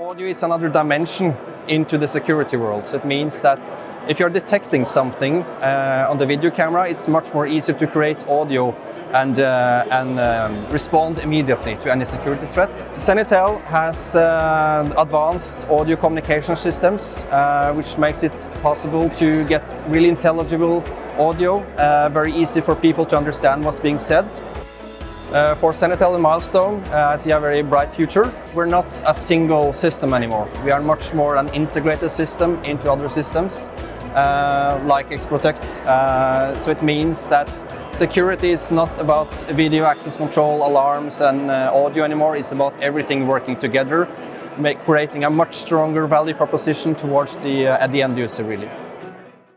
Audio is another dimension into the security world. So it means that if you're detecting something uh, on the video camera, it's much more easy to create audio and, uh, and um, respond immediately to any security threat. Zenitel has uh, advanced audio communication systems, uh, which makes it possible to get really intelligible audio, uh, very easy for people to understand what's being said. Uh, for Zenitel and Milestone, uh, I see a very bright future. We're not a single system anymore. We are much more an integrated system into other systems, uh, like Xprotect. Uh, so it means that security is not about video access control, alarms and uh, audio anymore. It's about everything working together, make, creating a much stronger value proposition towards the, uh, the end user really.